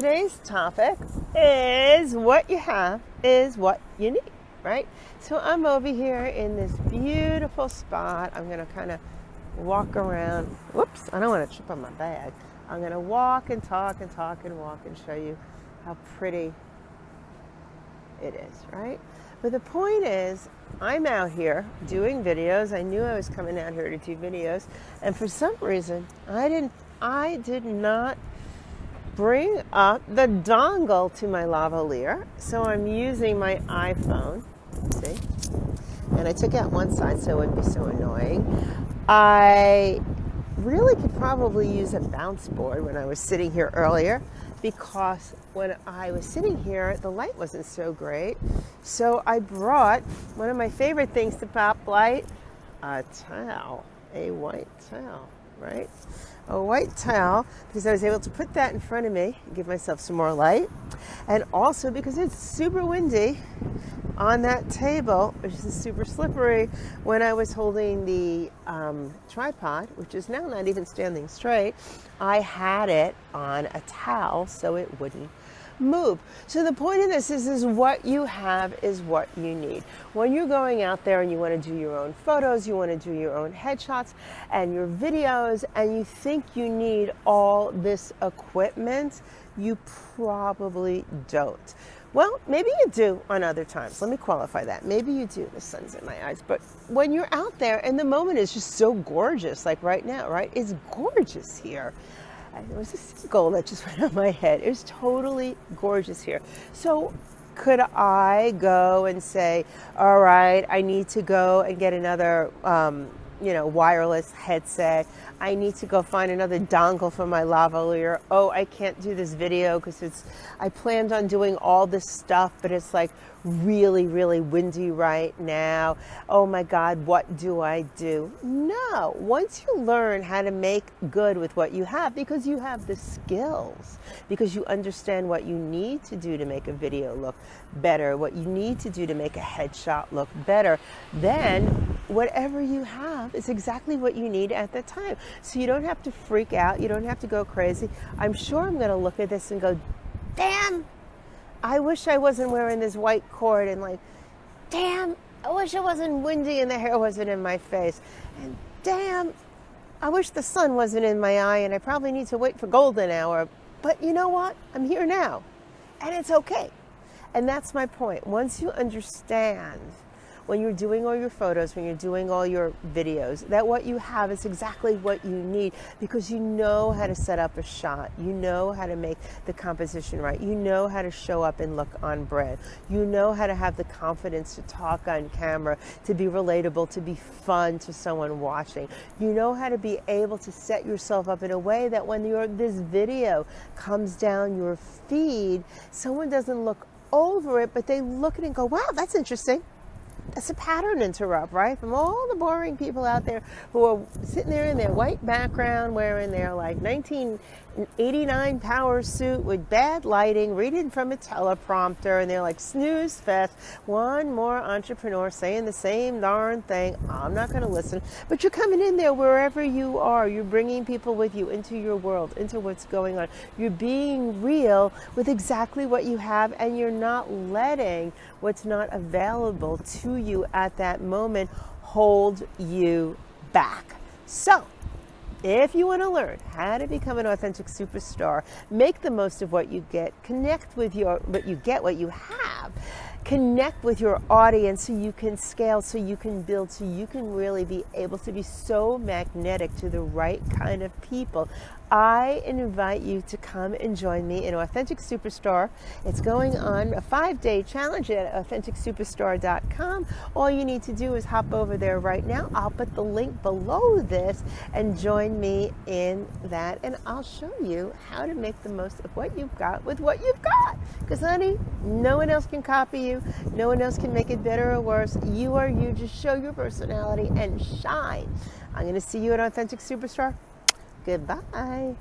today's topic is what you have is what you need, right? So I'm over here in this beautiful spot. I'm going to kind of walk around. Whoops, I don't want to trip on my bag. I'm going to walk and talk and talk and walk and show you how pretty it is, right? But the point is, I'm out here doing videos. I knew I was coming out here to do videos, and for some reason, I didn't I did not bring up the dongle to my lavalier. So I'm using my iPhone. See? And I took out one side so it wouldn't be so annoying. I really could probably use a bounce board when I was sitting here earlier because when I was sitting here, the light wasn't so great. So I brought one of my favorite things to pop light, a towel, a white towel, right? A white towel because I was able to put that in front of me and give myself some more light. And also because it's super windy on that table, which is super slippery, when I was holding the um, tripod, which is now not even standing straight, I had it on a towel so it wouldn't move. So the point of this is, is what you have is what you need. When you're going out there and you want to do your own photos, you want to do your own headshots and your videos, and you think you need all this equipment, you probably don't. Well, maybe you do on other times. Let me qualify that. Maybe you do. The sun's in my eyes. But when you're out there and the moment is just so gorgeous, like right now, right? It's gorgeous here. There was a seagull that just went on my head. It was totally gorgeous here. So could I go and say, all right, I need to go and get another um, you know, wireless headset. I need to go find another dongle for my lavalier. Oh, I can't do this video because it's, I planned on doing all this stuff, but it's like really, really windy right now. Oh my God, what do I do? No, once you learn how to make good with what you have, because you have the skills, because you understand what you need to do to make a video look better, what you need to do to make a headshot look better, then whatever you have is exactly what you need at the time. So you don't have to freak out. You don't have to go crazy. I'm sure I'm going to look at this and go, damn, I wish I wasn't wearing this white cord and like, damn, I wish it wasn't windy and the hair wasn't in my face. And damn, I wish the sun wasn't in my eye and I probably need to wait for golden hour. But you know what? I'm here now and it's okay. And that's my point. Once you understand when you're doing all your photos, when you're doing all your videos, that what you have is exactly what you need because you know how to set up a shot. You know how to make the composition right. You know how to show up and look on brand. You know how to have the confidence to talk on camera, to be relatable, to be fun to someone watching. You know how to be able to set yourself up in a way that when your this video comes down your feed, someone doesn't look over it, but they look at it and go, wow, that's interesting that's a pattern interrupt, right? From all the boring people out there who are sitting there in their white background wearing their like 1989 power suit with bad lighting, reading from a teleprompter, and they're like snooze fest. One more entrepreneur saying the same darn thing. I'm not going to listen. But you're coming in there wherever you are. You're bringing people with you into your world, into what's going on. You're being real with exactly what you have, and you're not letting what's not available to you at that moment hold you back. So, if you want to learn how to become an authentic superstar, make the most of what you get, connect with your what you get, what you have, connect with your audience so you can scale, so you can build, so you can really be able to be so magnetic to the right kind of people. I invite you to come and join me in Authentic Superstar. It's going on a five day challenge at AuthenticSuperstar.com. All you need to do is hop over there right now. I'll put the link below this and join me in that, and I'll show you how to make the most of what you've got with what you've got. Because, honey, no one else can copy you, no one else can make it better or worse. You are you. Just show your personality and shine. I'm going to see you at Authentic Superstar. Goodbye.